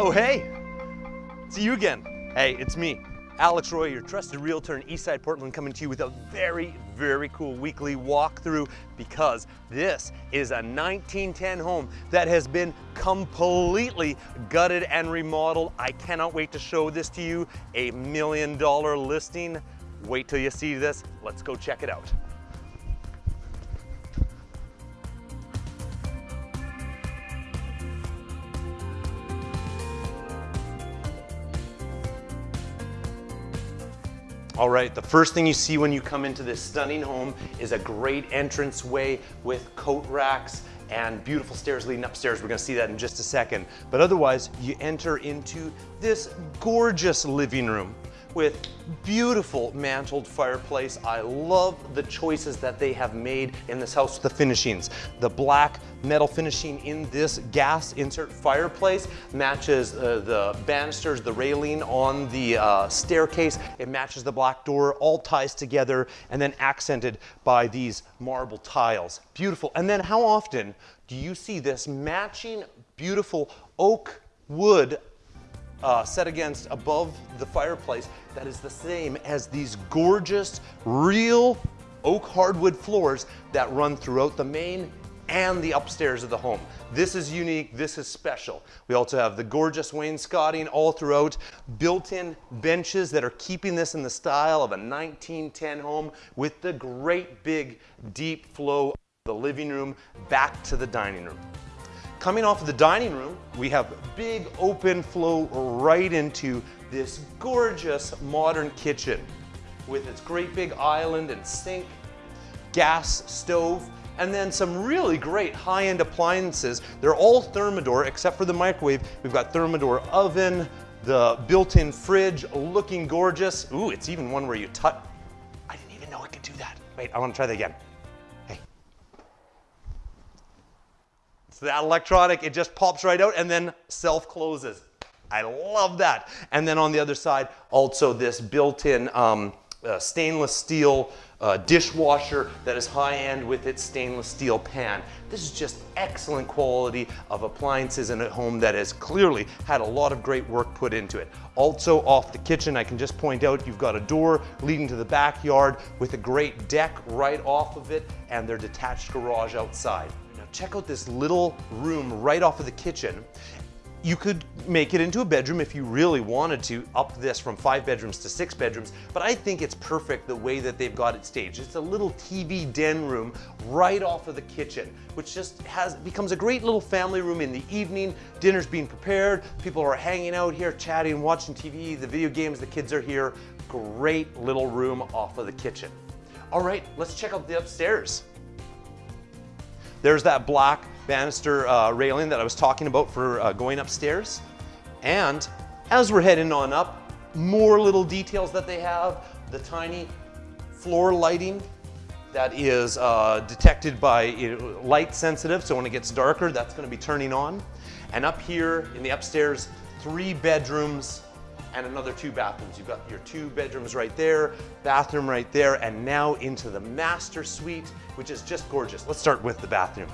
Oh, hey, see you again. Hey, it's me, Alex Roy, your trusted realtor in Eastside Portland, coming to you with a very, very cool weekly walkthrough because this is a 1910 home that has been completely gutted and remodeled. I cannot wait to show this to you. A million dollar listing. Wait till you see this. Let's go check it out. All right, the first thing you see when you come into this stunning home is a great entrance way with coat racks and beautiful stairs leading upstairs. We're gonna see that in just a second. But otherwise, you enter into this gorgeous living room with beautiful mantled fireplace. I love the choices that they have made in this house with the finishings. The black metal finishing in this gas insert fireplace matches uh, the banisters, the railing on the uh, staircase. It matches the black door, all ties together and then accented by these marble tiles. Beautiful. And then how often do you see this matching beautiful oak wood uh, set against above the fireplace that is the same as these gorgeous, real oak hardwood floors that run throughout the main and the upstairs of the home. This is unique, this is special. We also have the gorgeous wainscoting all throughout, built-in benches that are keeping this in the style of a 1910 home with the great big deep flow of the living room back to the dining room. Coming off of the dining room, we have big open flow right into this gorgeous modern kitchen with its great big island and sink, gas stove, and then some really great high-end appliances. They're all Thermador except for the microwave. We've got Thermador oven, the built-in fridge looking gorgeous. Ooh, it's even one where you touch. I didn't even know it could do that. Wait, I want to try that again. So that electronic, it just pops right out and then self-closes. I love that. And then on the other side, also this built-in um, uh, stainless steel uh, dishwasher that is high-end with its stainless steel pan. This is just excellent quality of appliances in a home that has clearly had a lot of great work put into it. Also off the kitchen, I can just point out you've got a door leading to the backyard with a great deck right off of it and their detached garage outside check out this little room right off of the kitchen. You could make it into a bedroom if you really wanted to, up this from five bedrooms to six bedrooms, but I think it's perfect the way that they've got it staged. It's a little TV den room right off of the kitchen, which just has becomes a great little family room in the evening. Dinner's being prepared, people are hanging out here, chatting, watching TV, the video games, the kids are here. Great little room off of the kitchen. All right, let's check out the upstairs. There's that black banister uh, railing that I was talking about for uh, going upstairs. And as we're heading on up, more little details that they have. The tiny floor lighting that is uh, detected by you know, light sensitive, so when it gets darker, that's gonna be turning on. And up here in the upstairs, three bedrooms and another two bathrooms. You've got your two bedrooms right there, bathroom right there, and now into the master suite, which is just gorgeous. Let's start with the bathroom.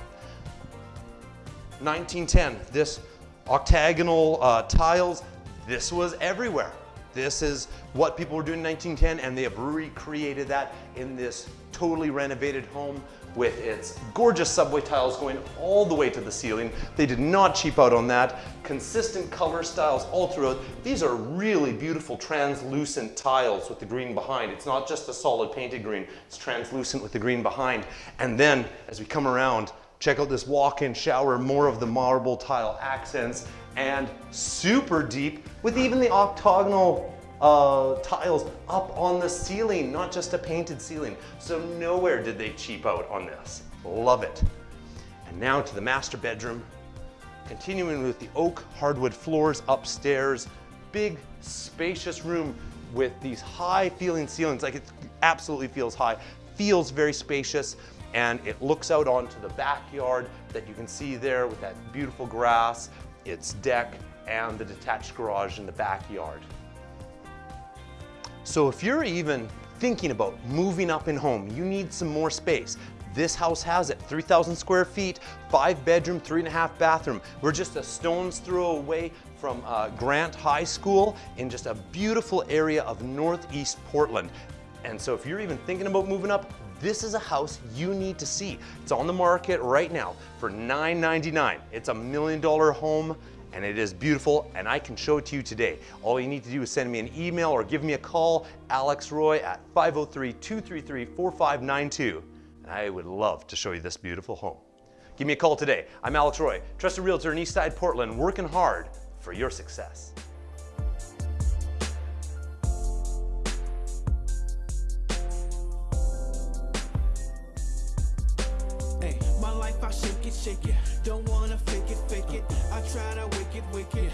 1910, this octagonal uh, tiles, this was everywhere. This is what people were doing in 1910 and they have recreated that in this totally renovated home with its gorgeous subway tiles going all the way to the ceiling. They did not cheap out on that. Consistent color styles all throughout. These are really beautiful translucent tiles with the green behind. It's not just a solid painted green, it's translucent with the green behind. And then as we come around, check out this walk-in shower, more of the marble tile accents and super deep with even the octagonal uh, tiles up on the ceiling, not just a painted ceiling. So nowhere did they cheap out on this. Love it. And now to the master bedroom. Continuing with the oak hardwood floors upstairs, big spacious room with these high feeling ceilings, like it absolutely feels high, feels very spacious, and it looks out onto the backyard that you can see there with that beautiful grass, its deck, and the detached garage in the backyard. So if you're even thinking about moving up in home, you need some more space. This house has it 3,000 square feet, five bedroom, three and a half bathroom. We're just a stone's throw away from uh, Grant High School in just a beautiful area of Northeast Portland. And so if you're even thinking about moving up, this is a house you need to see. It's on the market right now for 999. It's a million dollar home and it is beautiful and I can show it to you today. All you need to do is send me an email or give me a call, Alex Roy at 503-233-4592 and I would love to show you this beautiful home. Give me a call today. I'm Alex Roy, trusted realtor in Eastside Portland, working hard for your success. I shake it, shake it. Don't wanna fake it, fake it. I try to wicked, wicked.